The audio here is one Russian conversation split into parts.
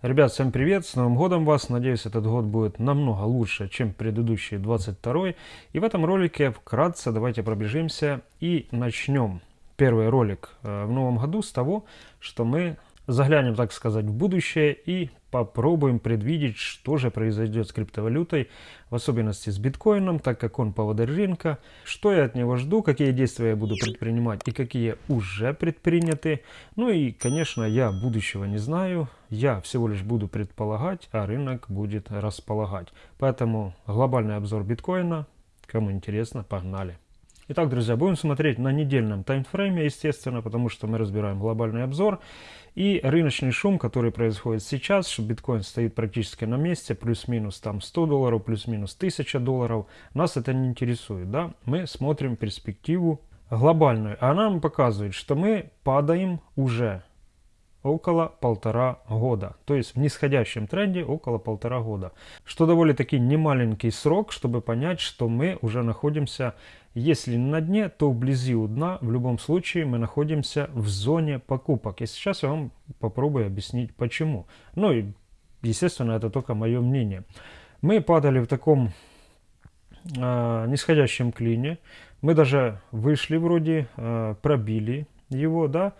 Ребят, всем привет, с Новым Годом вас, надеюсь этот год будет намного лучше, чем предыдущий 22 И в этом ролике вкратце давайте пробежимся и начнем. Первый ролик э, в новом году с того, что мы заглянем, так сказать, в будущее и попробуем предвидеть, что же произойдет с криптовалютой, в особенности с биткоином, так как он поводырь рынка, что я от него жду, какие действия я буду предпринимать и какие уже предприняты. Ну и, конечно, я будущего не знаю, я всего лишь буду предполагать, а рынок будет располагать. Поэтому глобальный обзор биткоина, кому интересно, погнали. Итак, друзья, будем смотреть на недельном таймфрейме, естественно, потому что мы разбираем глобальный обзор. И рыночный шум, который происходит сейчас, что биткоин стоит практически на месте, плюс-минус там 100 долларов, плюс-минус 1000 долларов, нас это не интересует, да? Мы смотрим перспективу глобальную, а нам показывает, что мы падаем уже около полтора года. То есть в нисходящем тренде около полтора года. Что довольно-таки немаленький срок, чтобы понять, что мы уже находимся, если не на дне, то вблизи у дна. В любом случае мы находимся в зоне покупок. И сейчас я вам попробую объяснить почему. Ну и естественно это только мое мнение. Мы падали в таком э, нисходящем клине. Мы даже вышли вроде, э, пробили его, да,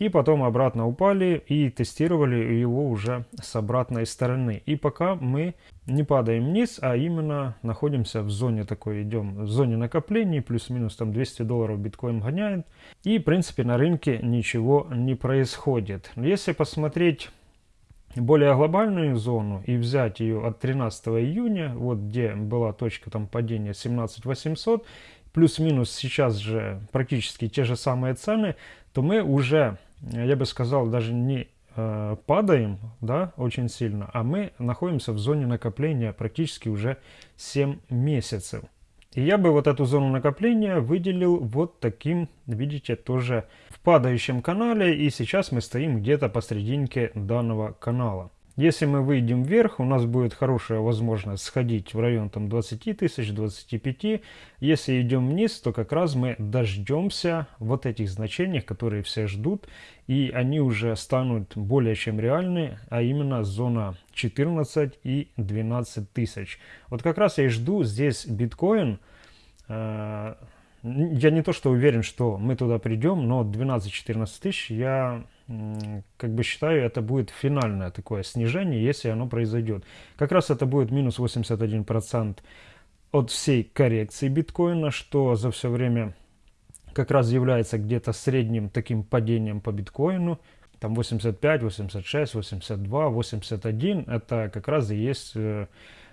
и потом обратно упали и тестировали его уже с обратной стороны. И пока мы не падаем вниз, а именно находимся в зоне такой, идем в зоне накоплений, плюс-минус там 200 долларов биткоин гоняет. И в принципе на рынке ничего не происходит. Если посмотреть более глобальную зону и взять ее от 13 июня, вот где была точка там падения 17800, плюс-минус сейчас же практически те же самые цены, то мы уже я бы сказал, даже не э, падаем да, очень сильно, а мы находимся в зоне накопления практически уже 7 месяцев. И я бы вот эту зону накопления выделил вот таким, видите, тоже в падающем канале. И сейчас мы стоим где-то посерединке данного канала. Если мы выйдем вверх, у нас будет хорошая возможность сходить в район там 20 тысяч, 25. Если идем вниз, то как раз мы дождемся вот этих значений, которые все ждут. И они уже станут более чем реальны, а именно зона 14 и 12 тысяч. Вот как раз я и жду здесь биткоин. Э, я не то что уверен, что мы туда придем, но 12-14 тысяч я как бы считаю, это будет финальное такое снижение, если оно произойдет. Как раз это будет минус 81% от всей коррекции биткоина, что за все время как раз является где-то средним таким падением по биткоину. Там 85, 86, 82, 81, это как раз и есть, э,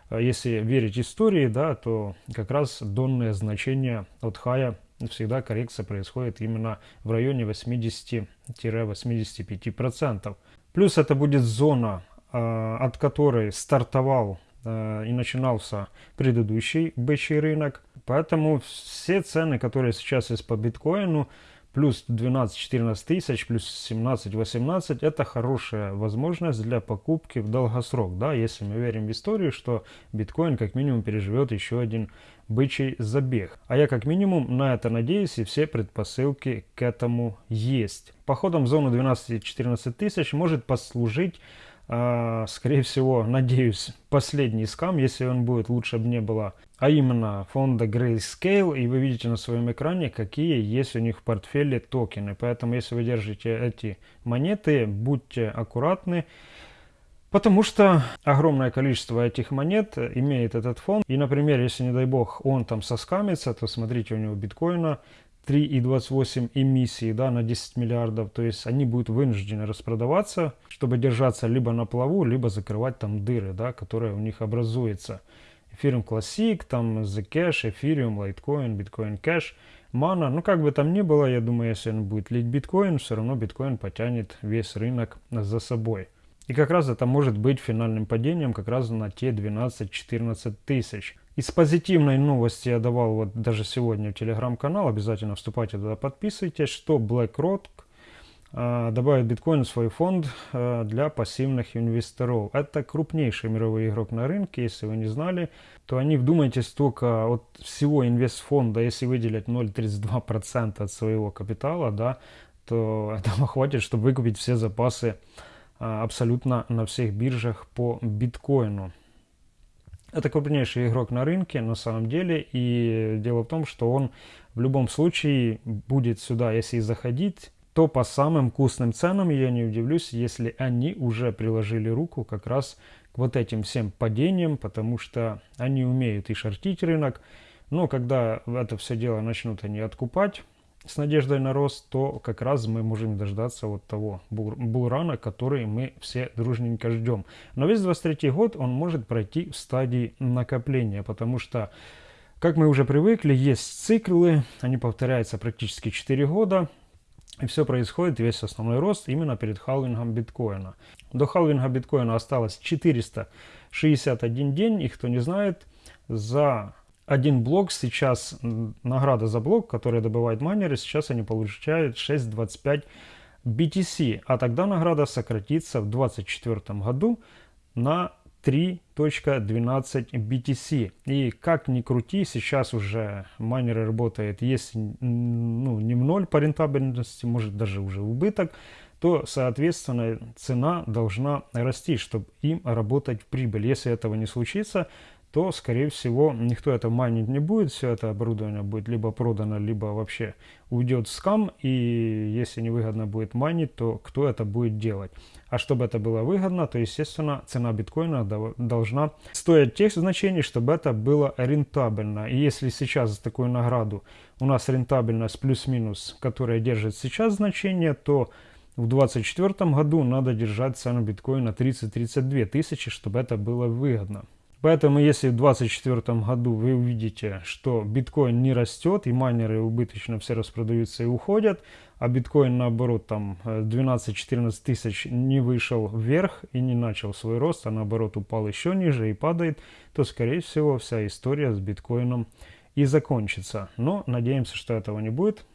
если верить истории, да, то как раз донное значение от хая всегда коррекция происходит именно в районе 80-85%. Плюс это будет зона, а, от которой стартовал а, и начинался предыдущий бычий рынок. Поэтому все цены, которые сейчас есть по биткоину, плюс 12-14 тысяч, плюс 17-18, это хорошая возможность для покупки в долгосрок, да, если мы верим в историю, что биткоин как минимум переживет еще один бычий забег. А я как минимум на это надеюсь и все предпосылки к этому есть. Походом в зону 12-14 тысяч может послужить а, скорее всего, надеюсь, последний скам, если он будет, лучше бы не было, а именно фонда Grayscale, и вы видите на своем экране, какие есть у них в портфеле токены. Поэтому, если вы держите эти монеты, будьте аккуратны, Потому что огромное количество этих монет имеет этот фонд. И, например, если, не дай бог, он там соскамится, то смотрите, у него биткоина 3,28 эмиссии да, на 10 миллиардов. То есть они будут вынуждены распродаваться, чтобы держаться либо на плаву, либо закрывать там дыры, да, которые у них образуются. Ethereum Classic, там Zcash, Ethereum, Litecoin, Bitcoin Cash, Mana. Ну, как бы там ни было, я думаю, если он будет лить биткоин, все равно биткоин потянет весь рынок за собой. И как раз это может быть финальным падением как раз на те 12-14 тысяч. Из позитивной новости я давал вот даже сегодня в телеграм-канал, обязательно вступайте туда, подписывайтесь, что BlackRock э, добавит биткоин в свой фонд э, для пассивных инвесторов. Это крупнейший мировой игрок на рынке, если вы не знали, то они, вдумайтесь, только от всего инвестфонда, если выделять 0,32% от своего капитала, да, то этого хватит, чтобы выкупить все запасы а, абсолютно на всех биржах по биткоину. Это крупнейший игрок на рынке на самом деле. И дело в том, что он в любом случае будет сюда, если заходить, то по самым вкусным ценам я не удивлюсь, если они уже приложили руку как раз к вот этим всем падениям, потому что они умеют и шортить рынок. Но когда это все дело начнут они откупать, с надеждой на рост, то как раз мы можем дождаться вот того булрана, который мы все дружненько ждем. Но весь 23 год он может пройти в стадии накопления, потому что, как мы уже привыкли, есть циклы, они повторяются практически 4 года, и все происходит, весь основной рост именно перед халвингом биткоина. До халвинга биткоина осталось 461 день, и кто не знает, за один блок сейчас, награда за блок, который добывает майнеры, сейчас они получают 6.25 BTC, а тогда награда сократится в 2024 году на 3.12 BTC. И как ни крути, сейчас уже майнеры работают, если ну, не в ноль по рентабельности, может даже уже убыток, то, соответственно, цена должна расти, чтобы им работать в прибыль. Если этого не случится, то, скорее всего, никто это майнить не будет, все это оборудование будет либо продано, либо вообще уйдет в скам, и если невыгодно будет майнить, то кто это будет делать? А чтобы это было выгодно, то, естественно, цена биткоина должна стоить тех значений, чтобы это было рентабельно. И если сейчас за такую награду у нас рентабельность плюс-минус, которая держит сейчас значение, то в 2024 году надо держать цену биткоина 30-32 тысячи, чтобы это было выгодно. Поэтому если в 2024 году вы увидите, что биткоин не растет и майнеры убыточно все распродаются и уходят, а биткоин наоборот там 12-14 тысяч не вышел вверх и не начал свой рост, а наоборот упал еще ниже и падает, то скорее всего вся история с биткоином и закончится. Но надеемся, что этого не будет,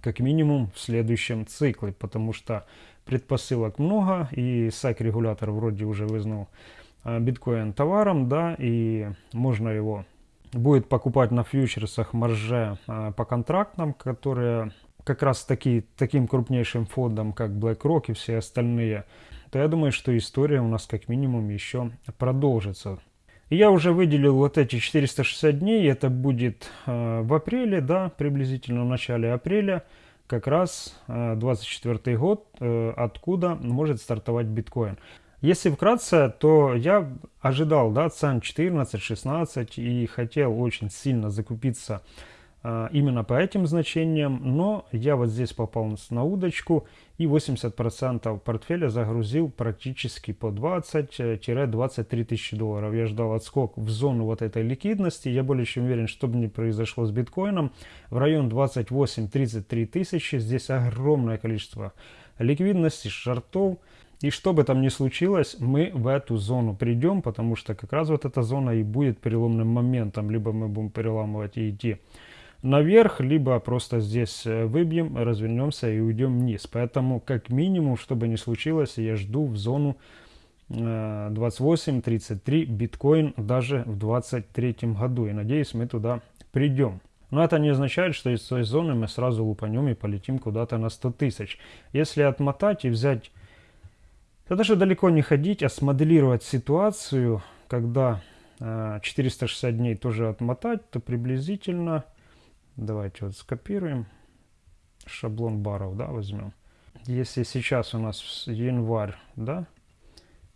как минимум в следующем цикле, потому что предпосылок много и SAC-регулятор вроде уже вызнал Э, биткоин товаром, да, и можно его будет покупать на фьючерсах марже э, по контрактам, которые как раз таки, таким крупнейшим фондом, как BlackRock и все остальные, то я думаю, что история у нас как минимум еще продолжится. Я уже выделил вот эти 460 дней, это будет э, в апреле, да, приблизительно в начале апреля, как раз э, 24 год, э, откуда может стартовать биткоин. Если вкратце, то я ожидал да, цен 14-16 и хотел очень сильно закупиться э, именно по этим значениям, но я вот здесь попал на удочку и 80% портфеля загрузил практически по 20-23 тысячи долларов. Я ждал отскок в зону вот этой ликвидности, я более чем уверен, что бы ни произошло с биткоином, в район 28-33 тысячи, здесь огромное количество ликвидности, шартов, и что бы там ни случилось, мы в эту зону придем, потому что как раз вот эта зона и будет переломным моментом. Либо мы будем переламывать и идти наверх, либо просто здесь э, выбьем, развернемся и уйдем вниз. Поэтому как минимум, что бы ни случилось, я жду в зону 28-33 э, биткоин даже в 2023 году. И надеюсь, мы туда придем. Но это не означает, что из той зоны мы сразу лупанем и полетим куда-то на 100 тысяч. Если отмотать и взять да даже далеко не ходить, а смоделировать ситуацию, когда э, 460 дней тоже отмотать, то приблизительно, давайте вот скопируем, шаблон баров, да, возьмем. Если сейчас у нас январь, да,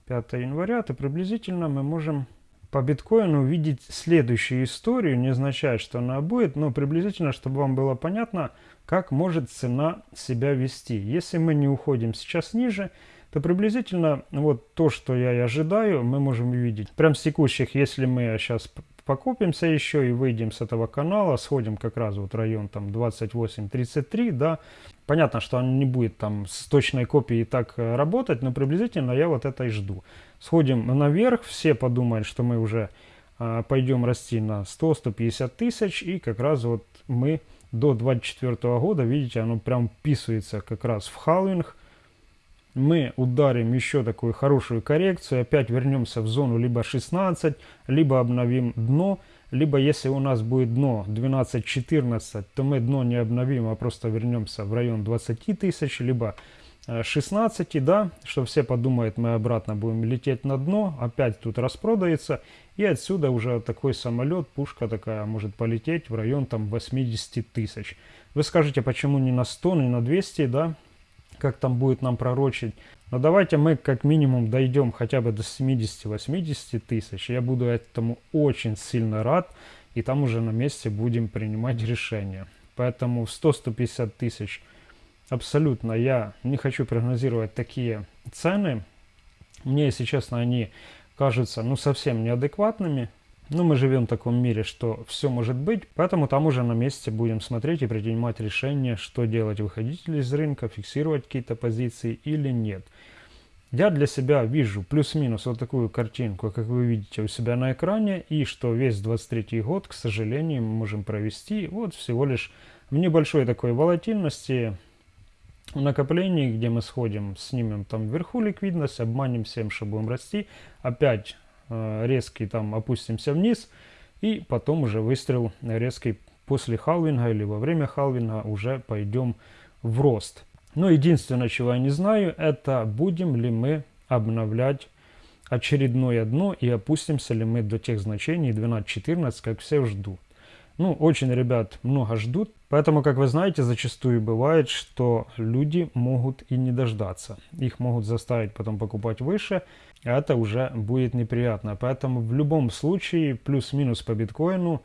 5 января, то приблизительно мы можем по биткоину увидеть следующую историю. Не означает, что она будет, но приблизительно, чтобы вам было понятно, как может цена себя вести. Если мы не уходим сейчас ниже, то приблизительно вот то, что я и ожидаю, мы можем увидеть. Прям с текущих, если мы сейчас покупимся еще и выйдем с этого канала, сходим как раз вот район там 28-33, да, понятно, что он не будет там с точной копией так э, работать, но приблизительно я вот это и жду. Сходим наверх, все подумают, что мы уже а, пойдем расти на 100-150 тысяч, и как раз вот мы до 24 года, видите, оно прям вписывается как раз в халвинг, мы ударим еще такую хорошую коррекцию, опять вернемся в зону либо 16, либо обновим дно, либо если у нас будет дно 12-14, то мы дно не обновим, а просто вернемся в район 20 тысяч, либо э, 16, да, что все подумают, мы обратно будем лететь на дно, опять тут распродается, и отсюда уже такой самолет, пушка такая может полететь в район там 80 тысяч. Вы скажете, почему не на 100, не на 200, да, как там будет нам пророчить. Но давайте мы как минимум дойдем хотя бы до 70-80 тысяч. Я буду этому очень сильно рад. И там уже на месте будем принимать решения. Поэтому 100-150 тысяч абсолютно я не хочу прогнозировать такие цены. Мне, если честно, они кажутся ну совсем неадекватными. Но мы живем в таком мире, что все может быть, поэтому там уже на месте будем смотреть и принимать решение, что делать, выходить ли из рынка, фиксировать какие-то позиции или нет. Я для себя вижу плюс-минус вот такую картинку, как вы видите у себя на экране, и что весь 23 год, к сожалению, мы можем провести вот всего лишь в небольшой такой волатильности, в накоплении, где мы сходим, снимем там вверху ликвидность, обманем всем, что будем расти, опять резкий там опустимся вниз, и потом уже выстрел резкий после халвинга или во время халвинга уже пойдем в рост. Но единственное, чего я не знаю, это будем ли мы обновлять очередное дно и опустимся ли мы до тех значений 12-14, как все ждут. Ну, очень, ребят, много ждут. Поэтому, как вы знаете, зачастую бывает, что люди могут и не дождаться. Их могут заставить потом покупать выше, а это уже будет неприятно. Поэтому в любом случае, плюс-минус по биткоину,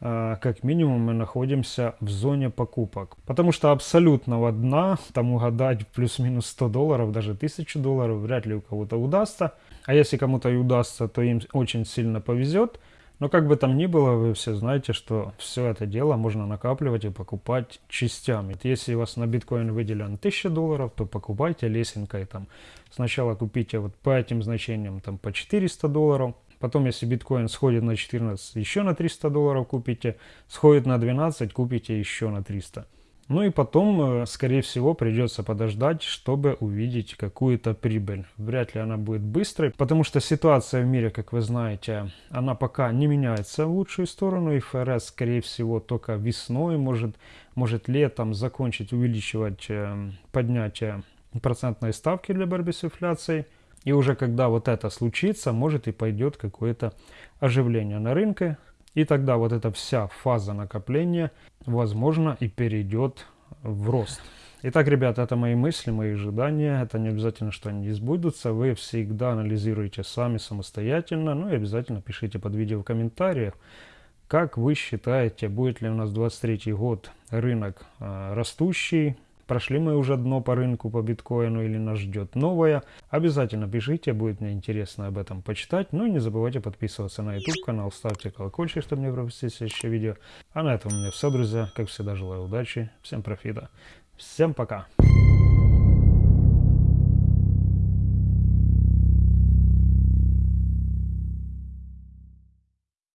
э, как минимум мы находимся в зоне покупок. Потому что абсолютного дна, там угадать плюс-минус 100 долларов, даже 1000 долларов, вряд ли у кого-то удастся. А если кому-то и удастся, то им очень сильно повезет – но как бы там ни было, вы все знаете, что все это дело можно накапливать и покупать частями. Если у вас на биткоин выделен 1000 долларов, то покупайте лесенкой там. Сначала купите вот по этим значениям там по 400 долларов. Потом, если биткоин сходит на 14, еще на 300 долларов купите. Сходит на 12, купите еще на 300. Ну и потом, э, скорее всего, придется подождать, чтобы увидеть какую-то прибыль. Вряд ли она будет быстрой, потому что ситуация в мире, как вы знаете, она пока не меняется в лучшую сторону. И ФРС, скорее всего, только весной, может, может летом закончить увеличивать э, поднятие процентной ставки для борьбы с инфляцией. И уже когда вот это случится, может и пойдет какое-то оживление на рынке, и тогда вот эта вся фаза накопления, возможно, и перейдет в рост. Итак, ребята, это мои мысли, мои ожидания. Это не обязательно, что они сбудутся. Вы всегда анализируете сами самостоятельно. Ну и обязательно пишите под видео в комментариях, как вы считаете, будет ли у нас 23 год рынок э, растущий, Прошли мы уже дно по рынку по биткоину или нас ждет новое? Обязательно пишите, будет мне интересно об этом почитать. Ну и не забывайте подписываться на YouTube канал, ставьте колокольчик, чтобы не пропустить следующее видео. А на этом у меня все, друзья. Как всегда, желаю удачи, всем профита. Всем пока!